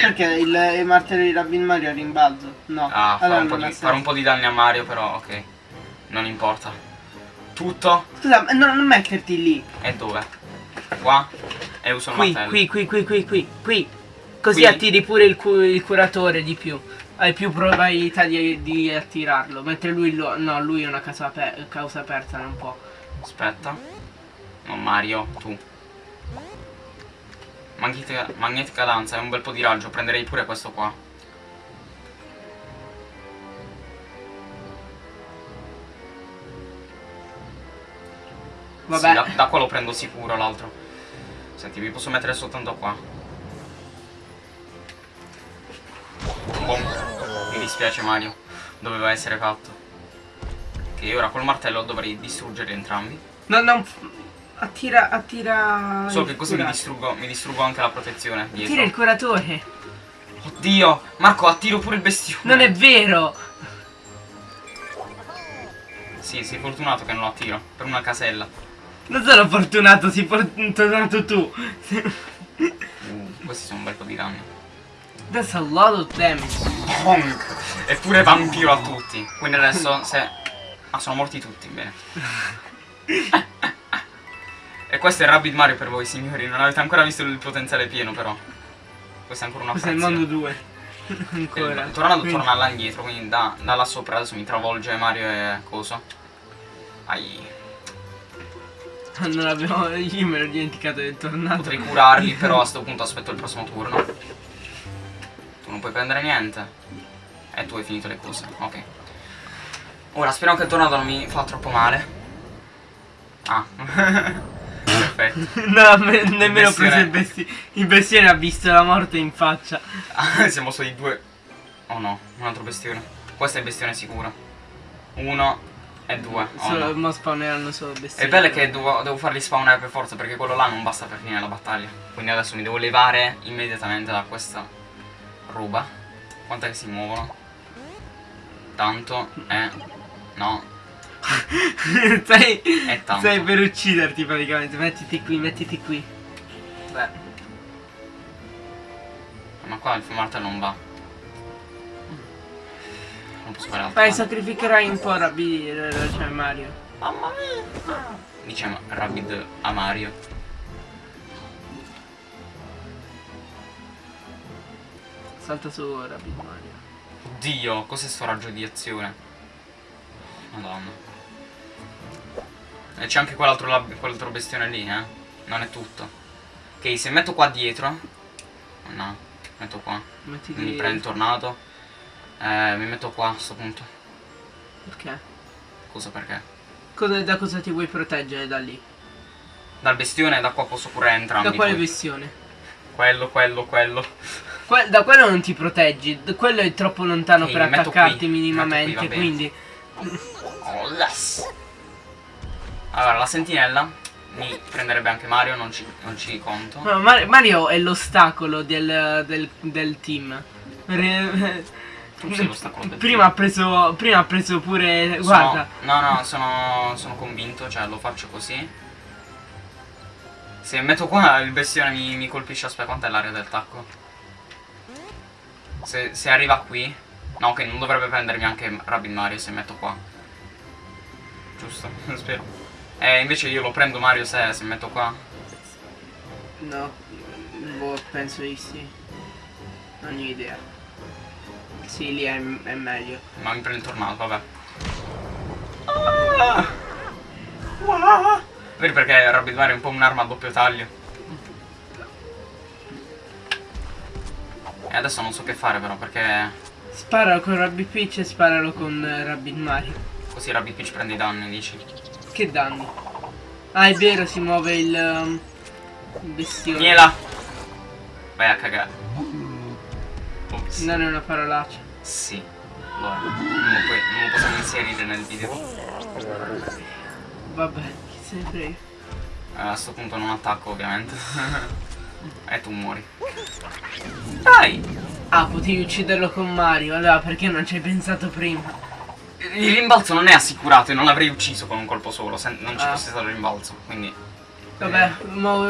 Perché il, il martello di Rabbit Mario è rimbalzo? No. Ah, fare allora un, di, fare un po' di danni a Mario, però ok. Non importa. Tutto Scusa, ma non, non metterti lì. e dove? Qua? E uso il Qui, martello. qui, qui, qui, qui, qui, qui. Così Qui? attiri pure il, cu- il curatore di più. Hai più probabilità di, di attirarlo. Mentre lui lo. No, lui è una casa aper- causa aperta, non può. Aspetta. No, Mario, tu. Magnetica, magnetica danza, è un bel po' di raggio. Prenderei pure questo qua. Vabbè. Sì, da, da qua lo prendo sicuro l'altro. Senti, vi posso mettere soltanto qua. Boom. Mi dispiace Mario. Doveva essere fatto. Che ora col martello dovrei distruggere entrambi. No, no. Attira. Attira. Solo che così mi distruggo, mi distruggo anche la protezione Attira dietro. il curatore. Oddio! Marco, attiro pure il bestione. Non è vero. Sì, sei fortunato che non lo attiro. Per una casella. Non sono fortunato, sei fortunato tu. Uh, questi sono un bel po' di danni. That's a lot of damage. Eppure vampiro a tutti. Quindi adesso se... Ah, sono morti tutti, bene. e questo è Rabbit Mario per voi, signori. Non avete ancora visto il potenziale pieno, però. Questa è ancora una Questo è il frazione. mondo 2. Ancora. Il tornado Quindi- torna là indietro, quindi da, da là sopra adesso mi travolge Mario e Coso. Ai. Non abbiamo. Io me l'ho dimenticato del tornado. Potrei curarli, però a sto punto aspetto il prossimo turno. Tu non puoi prendere niente. E tu hai finito le cose. Ok. Ora speriamo che il tornado non mi fa troppo male. Ah. Perfetto. No, me- nemmeno ho preso il bestione. Il bestione ha visto la morte in faccia. Siamo solo i due. Oh no, un altro bestione. Questo è il bestione sicuro. Uno e due. Oh Solo, no. mo spawneranno solo bestioni. Il bello è che devo, devo farli spawnare per forza perché quello là non basta per finire la battaglia. Quindi adesso mi devo levare immediatamente da questa roba. Quant'è che si muovono? Tanto e... No, stai, è tanto. stai per ucciderti praticamente. Mettiti qui, mettiti qui. Beh. Ma qua il martello non va. Non posso fare altro. Fai, sacrificherai un po' Rabbi, cioè Mario. Mamma mia. Diciamo Rabid a Mario. Salta su Rabbi Mario. Oddio, cos'è sto raggio di azione? Madonna. E c'è anche quell'altro, quell'altro bestione lì, eh? Non è tutto. Ok, se metto qua dietro... No, metto qua. Mettiti. Mi prendo il tornado. Eh, mi metto qua a sto punto. Perché? Cosa perché? Cosa- da cosa ti vuoi proteggere da lì? Dal bestione da qua posso pure entrambi. Da quale poi. bestione? Quello, quello, quello. Que- da quello non ti proteggi, quello è troppo lontano Ok, per attaccarti qui, minimamente, qui, quindi Oh, yes. Allora, la sentinella mi prenderebbe anche Mario, non ci, non ci conto. No, Mar- Mario è l'ostacolo del, del, del team. Re- prima ha preso prima ha preso pure Sono- guarda no, no, sono, sono convinto, cioè lo faccio così. Se metto qua il bestione mi, mi colpisce, aspetta, quant'è l'area del tacco? Se, se arriva qui... No, ok, non dovrebbe prendermi anche Rabbit Mario se metto qua. Giusto, spero. Eh, invece io lo prendo Mario se, se metto qua. no boh, penso di sì non ho idea sì lì è, è meglio Ma mi prende il tornado, vabbè. Ah! Ah! Vedi perché Rabbit Mario è un po' un'arma a doppio taglio. E adesso non so che fare però perché sparalo con Rabbi Peach e sparalo con eh, Rabbit Mario così Rabbit Peach prende i danni, dici. che danni ah è vero si muove il, um, il bestione Vieni Vai a cagare. Ops. non è una parolaccia Sì. Allora, non lo, puoi- non lo possiamo inserire nel video. vabbè chi se ne frega Eh, a sto punto non attacco ovviamente. e tu muori. Dai! ah potevi ucciderlo con Mario allora perché non ci hai pensato prima Il rimbalzo non è assicurato e non l'avrei ucciso con un colpo solo se non ci Ah. fosse stato il rimbalzo. Quindi Vabbè, mo-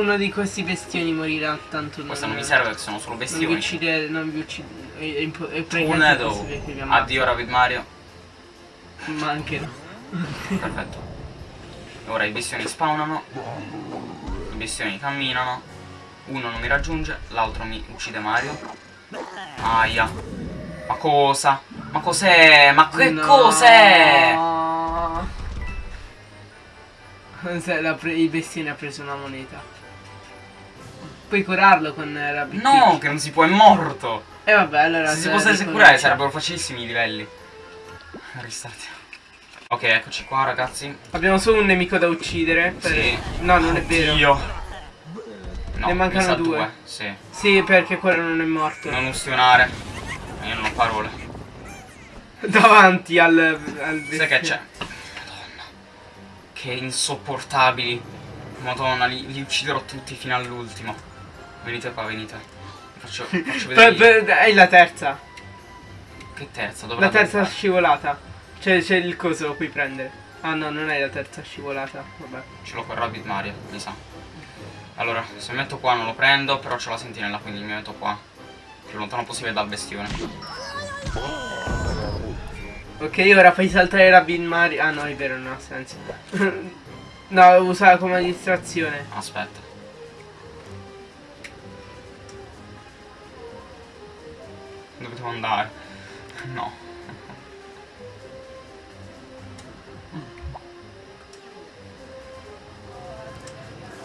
uno di questi bestioni morirà, tanto questo non mi serve sono solo Non vi bestioni. uccidere, non vi uccidere... Tornado. vi ammazzi. Addio Rabbit Mario. Ma anche no. Perfetto. Ora i bestioni spawnano. bestioni camminano. Uno non mi raggiunge, l'altro mi uccide Mario. Aia. Ma cosa? Ma cos'è? Ma che No. cos'è? La il bestione ha preso una moneta. Puoi curarlo con eh, Rabbit No, Peach. che non si può, è morto. E vabbè, allora Se si se- potesse curare sarebbero facilissimi i livelli. Ristart. Ok, eccoci qua ragazzi. Abbiamo solo un nemico da uccidere. per- Sì. No, non è vero. Oddio. No, Ne mancano sa due. Sì. Sì, perché quello non è morto. Non ustionare. Io non ho parole. Davanti al, al Sai che c'è? Madonna. Che insopportabili. Madonna, li, li ucciderò tutti fino all'ultimo. Venite qua, venite. Faccio, faccio vedere. È la terza. Che terza? Dove La terza fare? scivolata. C'è, c'è il coso, lo puoi prendere. Ah no, non è la terza scivolata. Vabbè. Ce l'ho con Rabbit Mario, mi sa. Allora, se mi metto qua non lo prendo, però c'ho la sentinella, quindi mi metto qua. Più lontano possibile dal bestione. Ok, ora fai saltare la Bin Mario. Ah no, è vero, non ha senso. no, usala come distrazione. Aspetta. Dove devo andare? No.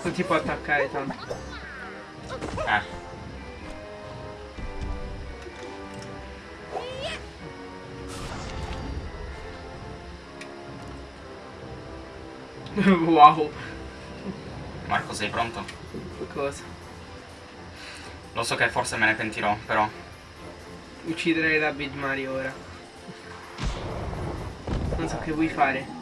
Non ti può attaccare tanto. Eh. wow. Marco, sei pronto? Cosa? Lo so che forse me ne pentirò, però. Uccidere la Big Mario ora. Non so che vuoi fare.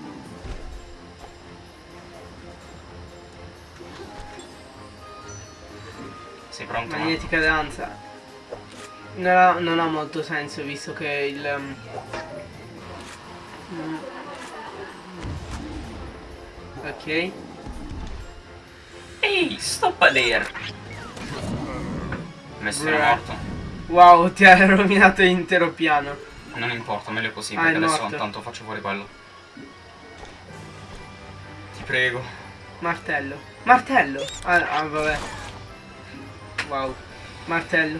Sei pronto? Magnetica danza. Non ha, non ha molto senso visto che il... um, mm. Ok. Ehi, stop there! Bestione Bruh. morto. Wow, ti ha rovinato l'intero piano. Non importa, meglio così, Ah, perché adesso morto. tanto faccio fuori quello. Ti prego. Martello. Martello! Ah, ah, vabbè. Wow. Martello.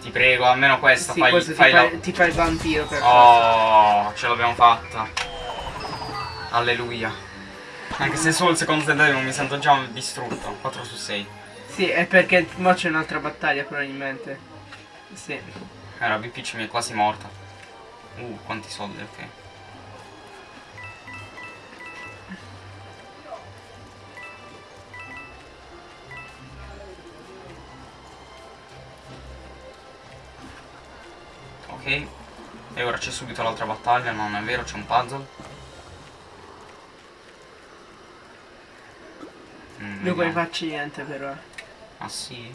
Ti prego, almeno questa, sì, fai, questo fai ti, la... fa, ti fa il vampiro per forza. Oh, ce l'abbiamo fatta. Alleluia. Anche se solo il secondo tentativo mi sento già distrutto. 4 su 6. Sì, è perché mo c'è un'altra battaglia probabilmente. Sì. Era Peach mi è quasi morta. Uh, quanti soldi, ok. Ok. E ora c'è subito l'altra battaglia, non è vero, c'è un puzzle. Mm, poi vediamo. faccio niente però. Ah sì?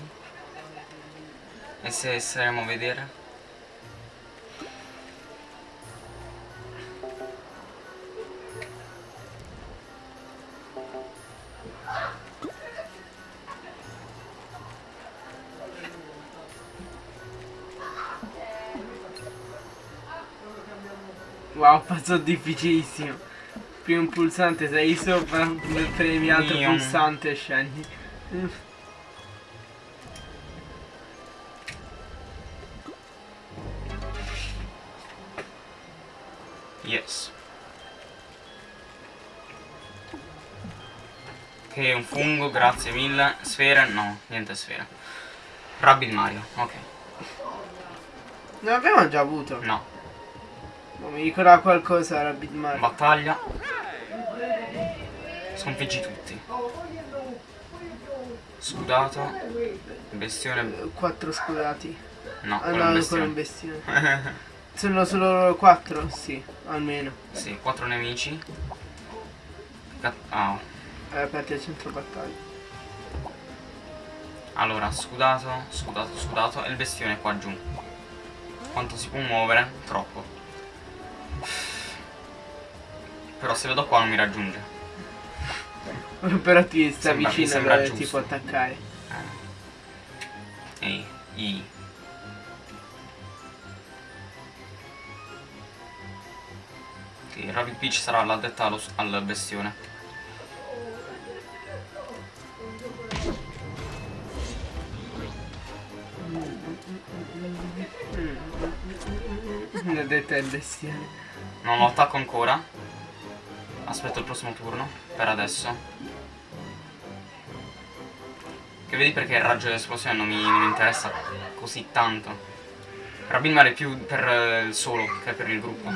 E se saremo a vedere? Wow, pazzo difficilissimo. Prima un pulsante sei sopra, premi altro Io. pulsante e scendi. Yes. Ok, un fungo, grazie mille. Sfere? No, niente sfere. Rabbit Mario, ok. Ne abbiamo già avuto. No. Non mi ricordava qualcosa Rabbit Mario. Battaglia. Sconfiggi tutti. Scudato. Bestione. Quattro scudati. No, Ah no, ancora un bestione. Sono solo quattro? Sì, almeno. sì, quattro nemici. Ah, È aperto il centro battaglia. Allora, scudato, scudato, scudato e il bestione qua giù. Quanto si può muovere? Troppo. Però se vedo qua non mi raggiunge. Però ti sta sembra, vicino sembra dove ti può attaccare. Eh. Ehi, Ehi. Ok, Rabbit Peach sarà l'addetta al bestione. L'addetta al bestione. Non lo attacco ancora. Aspetto il prossimo turno. Per adesso. Che vedi perché il raggio dell'esplosione non mi, non mi interessa così tanto. Rabin Mare è più per eh, il solo che per il gruppo.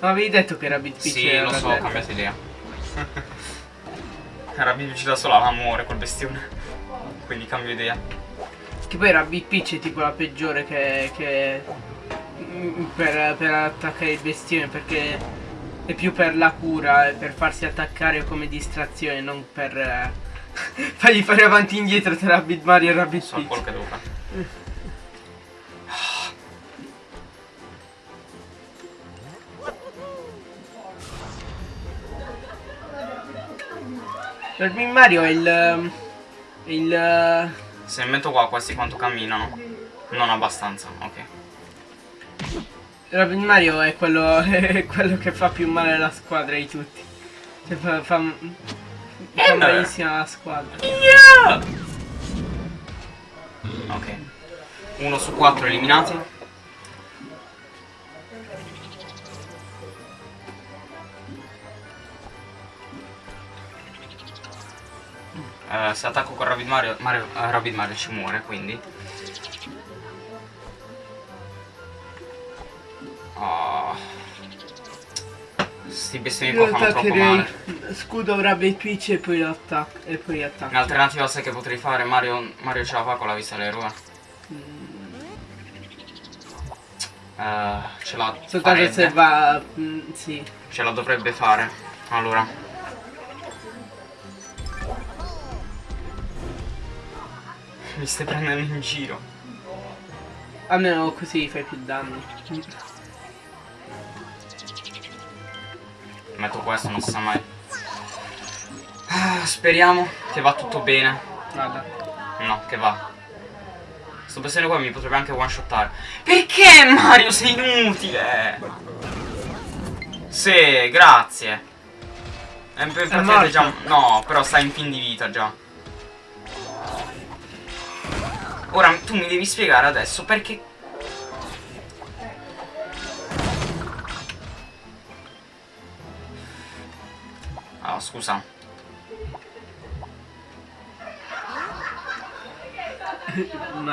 Ma avevi detto che era Bit Peach Sì, lo so, ho cambiato idea. Rabin ci da sola, ma muore quel bestione. Quindi cambio idea. Che poi era Bit Peach è tipo la peggiore che... che mm, per, per attaccare il bestiame perché è più per la cura e per farsi attaccare come distrazione, non per eh, fargli fare avanti e indietro tra Rabbit Mario e Rabbit So quello Peach. che devo fare. Rabbit Mario è il... il... Se mi metto qua questi quanto camminano. Non abbastanza, ok. Rabbit Mario è quello, è quello che fa più male alla squadra di tutti. Cioè fa, fa, fa malissimo alla squadra. Ok. Uno su quattro eliminati. Eh, se attacco con Rabbit Mario, Mario eh, Rabbit Mario ci muore, quindi. Oh. Sti bestemmi Io qua fanno troppo male. scudo Rabbit Peach e poi lo attacco. E poi attacco. In alternativa sai che potrei fare? Mario, Mario ce la fa con la vista dell'eroe. Eh, ce la Soltanto se va... mm, sì. Ce la dovrebbe fare. Allora. Mi stai prendendo in giro. Almeno così fai più danni. Metto questo, non si sa mai. Ah, speriamo che va tutto bene. Vada. No, che va. Sto pensando qua mi potrebbe anche one shottare. Perché Mario sei inutile? Sì, grazie. È morto. già. No, però sta in fin di vita già. Ora tu mi devi spiegare adesso perché. Ah, scusa.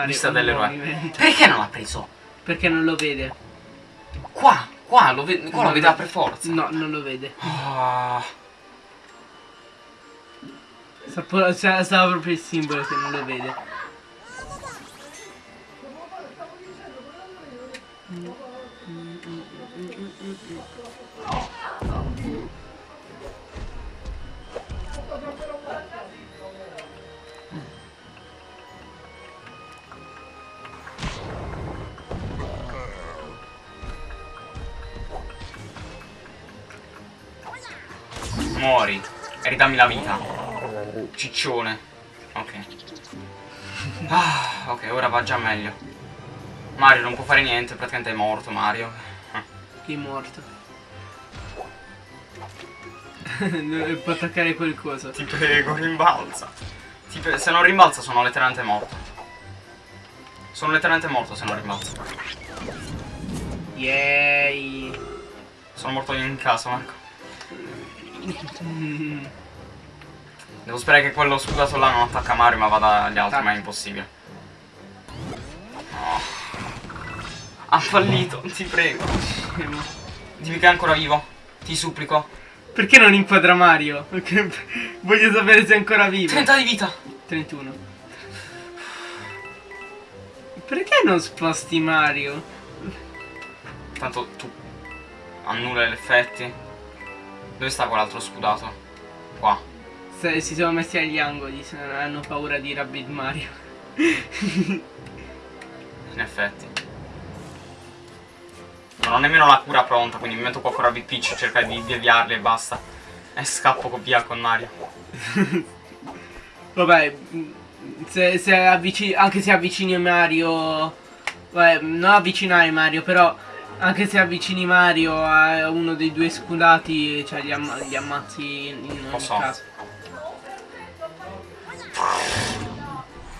Vista dell'eroe. movimento. Perché non l'ha preso? Perché non lo vede. Qua, qua, lo, ve- qua lo vedeva per forza. No, non lo vede. Ah, po- sa- sa proprio il simbolo che non lo vede. Muori. E ridammi la vita. Ciccione. Ok. Ah, ok, ora va già meglio. Mario non può fare niente, praticamente è morto Mario. Chi è morto. Non può attaccare quel coso. Ti prego, rimbalza. Ti pre- se non rimbalza sono letteralmente morto. Sono letteralmente morto se non rimbalza. Yay. Sono morto io in casa, Marco. Devo sperare che quello scudato là non attacca Mario ma vada agli altri, ma è impossibile. Ha fallito, ti prego. Dimmi che è ancora vivo. Ti supplico. Perché non inquadra Mario? Perché voglio sapere se è ancora vivo. 30 di vita. 31. Perché non sposti Mario? Tanto tu annulla gli effetti. Dove sta quell'altro scudato? Qua. Se- si sono messi agli angoli, se non hanno paura di Rabbit Mario. In effetti. Non ho nemmeno la cura pronta, quindi mi metto qua fuori a Pitch, cercare di deviarli e basta. E scappo via con Mario. Vabbè, mm, se, se avvicini, anche se avvicini Mario... Vabbè, non avvicinare Mario, però... Anche se avvicini Mario a uno dei due scudati, cioè gli, amma li ammazzi in ogni so. caso.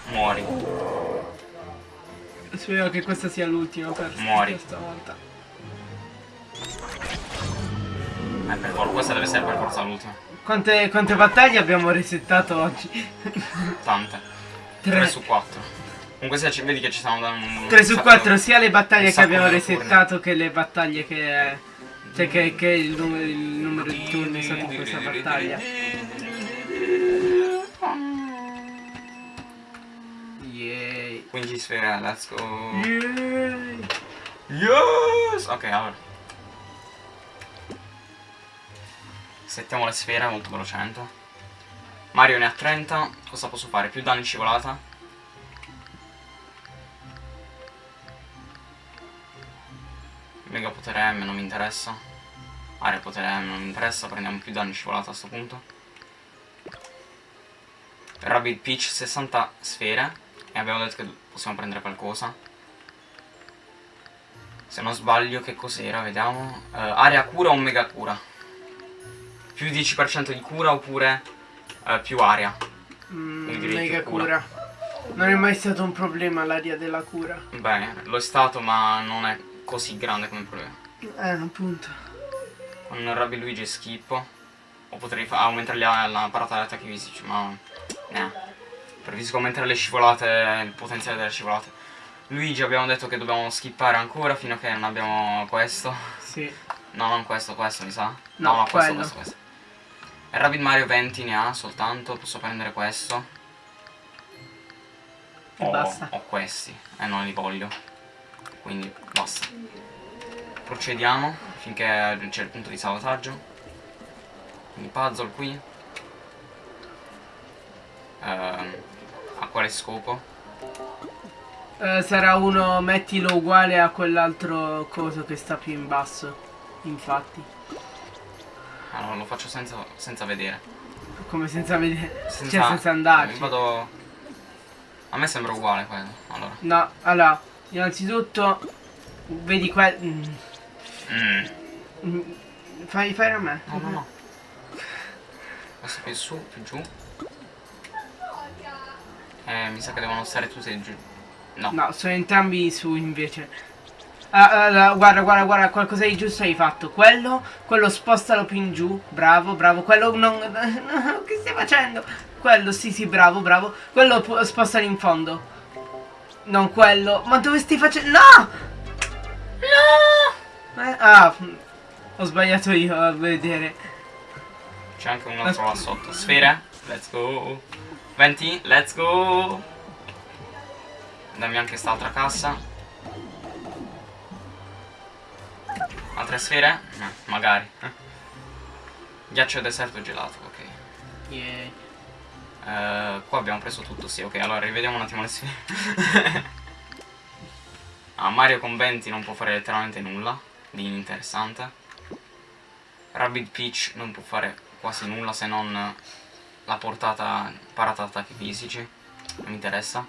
Muori. Spero che questa sia l'ultima per Muori. questa volta. Eh, per questa deve essere per forza l'ultima. Quante, quante battaglie abbiamo resettato oggi? Tante. 3 3, su 4. Comunque se ci vedi che ci stanno dando un... 3 su un 4 sacco- sia le battaglie che abbiamo resettato che le battaglie che... Cioè che, che il, numero, il numero di turni stato in questa battaglia. Yay. 15 sfere, let's go. Yay. Yes! Ok, allora. Settiamo le sfere molto velocemente. Mario ne ha 30. Cosa posso fare? Più danni scivolata. Mega potere M non mi interessa. Area potere M non mi interessa. Prendiamo più danni scivolata a sto punto. Rabbit Peach 60 sfere. E abbiamo detto che possiamo prendere qualcosa. Se non sbaglio che cos'era, vediamo. Eh, area cura o mega cura? Più 10% di cura oppure eh, più area? Mm, mega cura. cura. Non è mai stato un problema l'aria della cura. Bene, lo è stato ma non è così grande come problema. Eh, appunto. Con Rabbi Luigi schippo. O potrei aumentare la, la parata degli attacchi fisici, ma... Eh. Preferisco aumentare le scivolate, il potenziale delle scivolate. Luigi abbiamo detto che dobbiamo skippare ancora fino a che non abbiamo questo. Sì. No, non questo, questo mi sa. No, no, questo, quello. questo, questo. E Rabbit Mario 20 ne ha soltanto, posso prendere questo. E o, basta. o questi, e non li voglio. Quindi basta. Procediamo finché c'è il punto di salvataggio. Quindi puzzle qui. Ehm, a quale scopo? Eh, sarà uno, mettilo uguale a quell'altro coso che sta più in basso. Infatti. Allora lo faccio senza, senza vedere. Come senza vedere. Senza, Cioè senza andarci. Vado... A me sembra uguale quello. Allora. No, allora, innanzitutto. Vedi quel. mm, Mm. mm, Fai fare a me. No, no, no. Questo più su, più giù. Eh, mi sa che devono stare tutti giù. No. No, sono entrambi su invece. Ah, ah, ah, guarda, guarda, guarda, qualcosa di giusto hai fatto. Quello, quello spostalo più in giù. Bravo, bravo. Quello non. che stai facendo? Quello, sì, sì, bravo, bravo. Quello spostalo in fondo. Non quello. Ma dove stai facendo? No! No! Eh, ah, ho sbagliato io a vedere. C'è anche un altro là sotto. Sfere. Let's go. 20, let's go. Dammi anche quest'altra cassa. Altre sfere? No, magari. Ghiaccio deserto gelato, ok. Yeah. Eh, qua abbiamo preso tutto, sì, ok, allora rivediamo un attimo le sfere. ah, Mario con 20 non può fare letteralmente nulla di interessante. Rabbit Peach non può fare quasi nulla se non la portata parata attacchi fisici. Non mi interessa.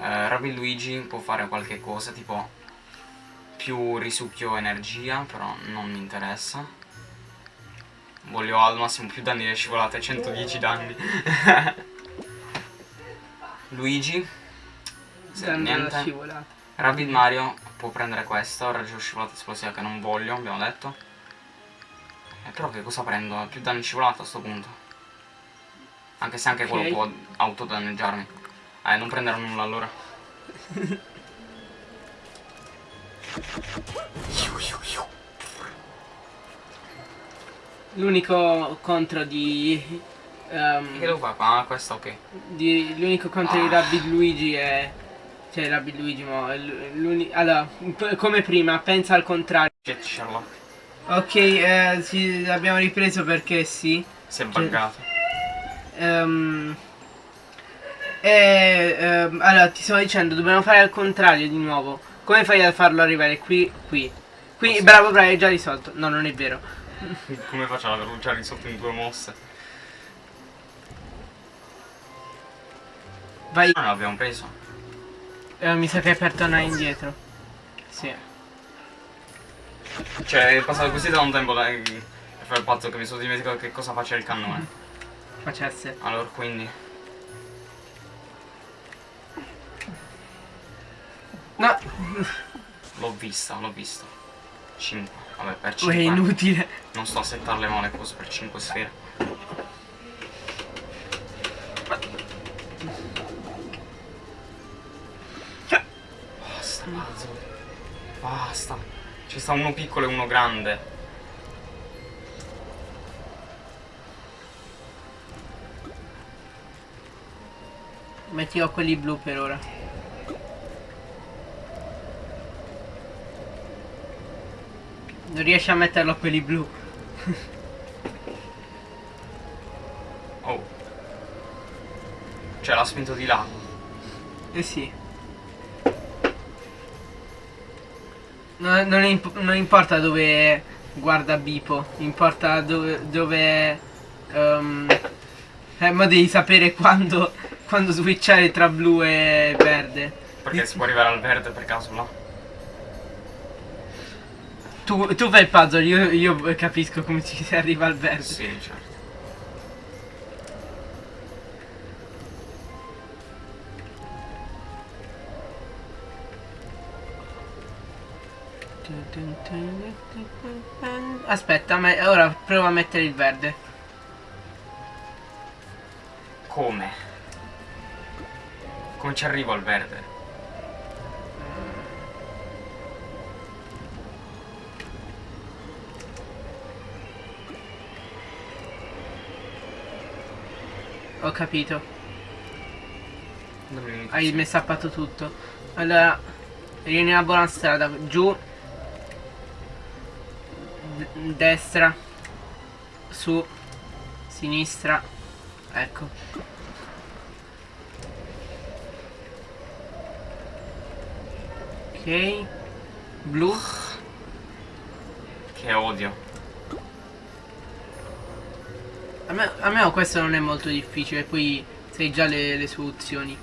Eh, Rabbit Luigi può fare qualche cosa, tipo più risucchio energia, però non mi interessa. Voglio al massimo più danni di scivolate, 110 danni. Luigi. Se niente. scivolata. Rabbit Mario può prendere questo, raggio scivolata esplosiva che non voglio, abbiamo detto. Eh, però che cosa prendo? Più danni scivolata a sto punto. Anche se anche Ok. quello può autodanneggiarmi. Eh, non prenderò nulla allora. L'unico contro di. ehm, Che devo fare? Ah, questo ok. di l'unico contro di Ah. Rabbid Luigi è. Cioè Rabbid Luigi, ma Allora, come prima, pensa al contrario. Sherlock. Ok, eh, sì, abbiamo ripreso perché sì. Si è buggato. Ehm, e, ehm, allora, ti stavo dicendo, dobbiamo fare al contrario di nuovo. Come fai a farlo arrivare qui? Qui. Qui, bravo, bravo, hai già risolto. No, non è vero. Come faccio ad averlo già risolto in due mosse? Vai. Ah, no, l'abbiamo preso. Eh, mi sa che è per tornare indietro. Sì. Cioè, è passato così da un tempo da che fare il pazzo che mi sono dimenticato che cosa faceva il cannone. Facesse. Allora, quindi. No, L'ho vista, l'ho vista. 5. Vabbè, per è 5. inutile. Non sto a settare le male cose per 5 sfere. Basta, puzzle. Basta. Ci sta uno piccolo e uno grande. Mettiamo quelli blu per ora. Non riesci a metterlo a quelli blu. Oh. Cioè, l'ha spinto di là. Eh sì. No- non, imp- non importa dove guarda Bipo, importa dove... dove ehm, eh, ma devi sapere quando, quando switchare tra blu e verde. Perché si può arrivare al verde per caso là. Tu, tu fai il puzzle, io, io capisco come ci si arriva al verde. Sì, certo. Aspetta, ma ora prova a mettere il verde. Come? Come ci arrivo al verde? Ho capito. Hai messappato tutto. Allora, vieni una buona strada. Giù. D- destra. Su. Sinistra. Ecco. Ok. Blu. Che odio. Me, a me questo non è molto difficile, poi sai già le, le soluzioni.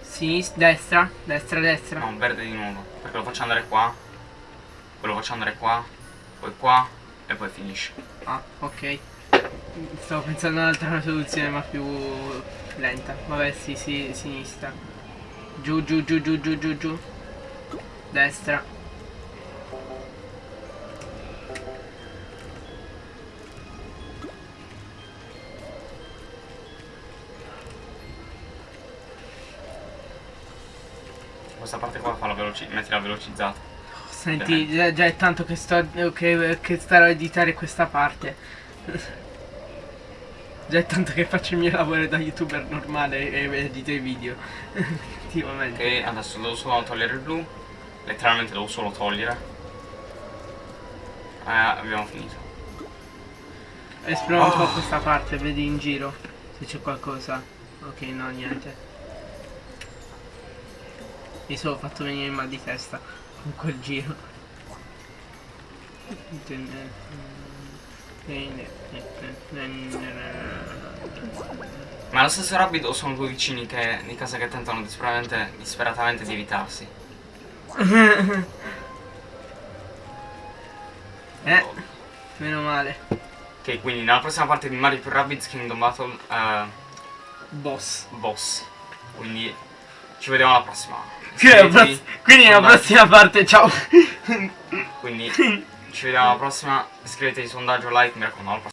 Sinistra, destra, destra, destra. No, verde di nuovo. Perché lo faccio andare qua. Poi lo faccio andare qua. Poi qua. E poi finisce. Ah, ok. Stavo pensando a un'altra soluzione ma più lenta. Vabbè, sì, sì, sinistra. Giù, giù, giù, giù, giù, giù, giù. Destra. Veloci metti la velocizzata. Senti, già, già è tanto che sto che, che starò a editare questa parte. già è tanto che faccio il mio lavoro da youtuber normale e edito i video. Effettivamente. Ok, adesso devo solo togliere il blu. Letteralmente devo solo togliere. Eh, abbiamo finito. Esplora un po' Oh. questa parte, vedi in giro se c'è qualcosa. Ok, no, niente. Mi sono fatto venire il mal di testa con quel giro. Ma lo stesso Rabbit o sono due vicini che di casa che tentano disperatamente, disperatamente di evitarsi? Eh, meno male. Ok, quindi nella prossima parte di Mario più Rabbids Kingdom Battle eh, Boss. Boss. Quindi ci vediamo alla prossima. Quindi quindi nella prossima parte, ciao. Quindi ci vediamo alla prossima. Iscrivetevi sondaggio, like, mi raccomando.